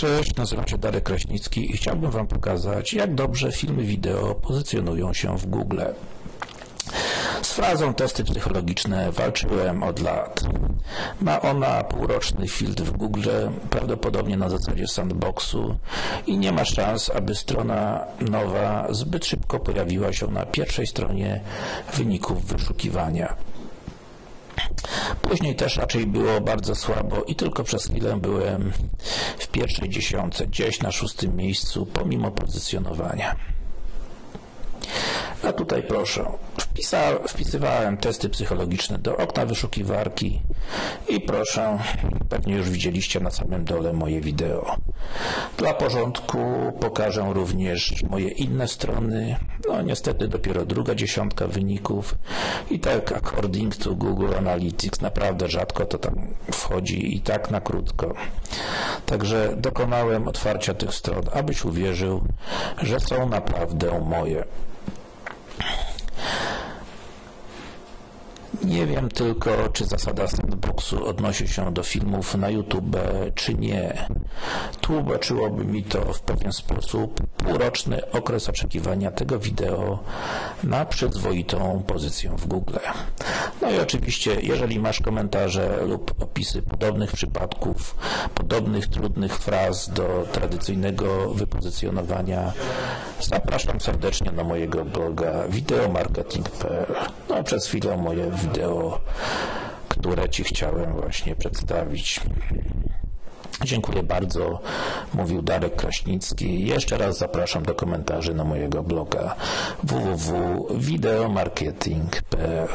Cześć, nazywam się Darek Kraśnicki i chciałbym Wam pokazać, jak dobrze filmy wideo pozycjonują się w Google. Z frazą testy psychologiczne walczyłem od lat. Ma ona półroczny filtr w Google, prawdopodobnie na zasadzie sandboxu i nie ma szans, aby strona nowa zbyt szybko pojawiła się na pierwszej stronie wyników wyszukiwania. Później też raczej było bardzo słabo i tylko przez chwilę byłem w pierwszej dziesiątce, gdzieś na szóstym miejscu, pomimo pozycjonowania. A tutaj proszę, wpisa, wpisywałem testy psychologiczne do okna wyszukiwarki i proszę, pewnie już widzieliście na samym dole moje wideo. Dla porządku pokażę również moje inne strony, no niestety dopiero druga dziesiątka wyników i tak according to Google Analytics naprawdę rzadko to tam wchodzi i tak na krótko. Także dokonałem otwarcia tych stron, abyś uwierzył, że są naprawdę moje. Nie wiem tylko, czy zasada sandboxu odnosi się do filmów na YouTube, czy nie. Tłumaczyłoby mi to w pewien sposób półroczny okres oczekiwania tego wideo na przyzwoitą pozycję w Google. No i oczywiście, jeżeli masz komentarze lub opisy podobnych przypadków, podobnych trudnych fraz do tradycyjnego wypozycjonowania, zapraszam serdecznie na mojego bloga wideomarketing.pl. No, przez chwilę moje wideo, które Ci chciałem właśnie przedstawić. Dziękuję bardzo, mówił Darek Kraśnicki. Jeszcze raz zapraszam do komentarzy na mojego bloga www.wideomarketing.pl